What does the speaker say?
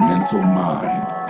mental mind.